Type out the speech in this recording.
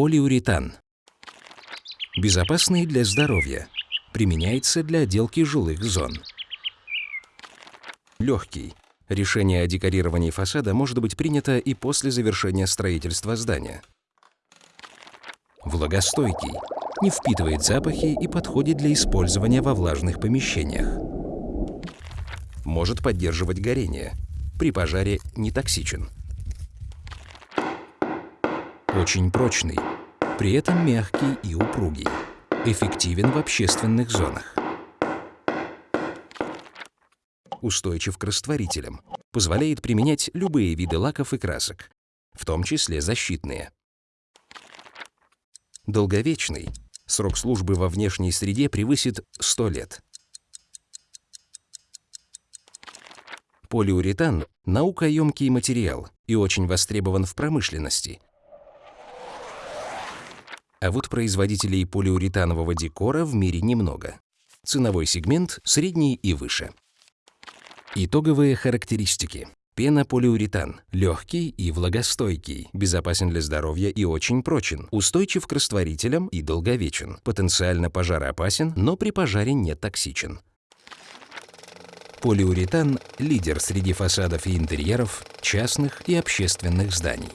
Полиуретан. Безопасный для здоровья. Применяется для отделки жилых зон. Легкий. Решение о декорировании фасада может быть принято и после завершения строительства здания. Влагостойкий. Не впитывает запахи и подходит для использования во влажных помещениях. Может поддерживать горение. При пожаре не токсичен. Очень прочный, при этом мягкий и упругий. Эффективен в общественных зонах. Устойчив к растворителям. Позволяет применять любые виды лаков и красок, в том числе защитные. Долговечный. Срок службы во внешней среде превысит 100 лет. Полиуретан – наукоемкий материал и очень востребован в промышленности. А вот производителей полиуретанового декора в мире немного. Ценовой сегмент – средний и выше. Итоговые характеристики. Пенополиуретан – легкий и влагостойкий, безопасен для здоровья и очень прочен, устойчив к растворителям и долговечен, потенциально пожароопасен, но при пожаре не токсичен. Полиуретан – лидер среди фасадов и интерьеров частных и общественных зданий.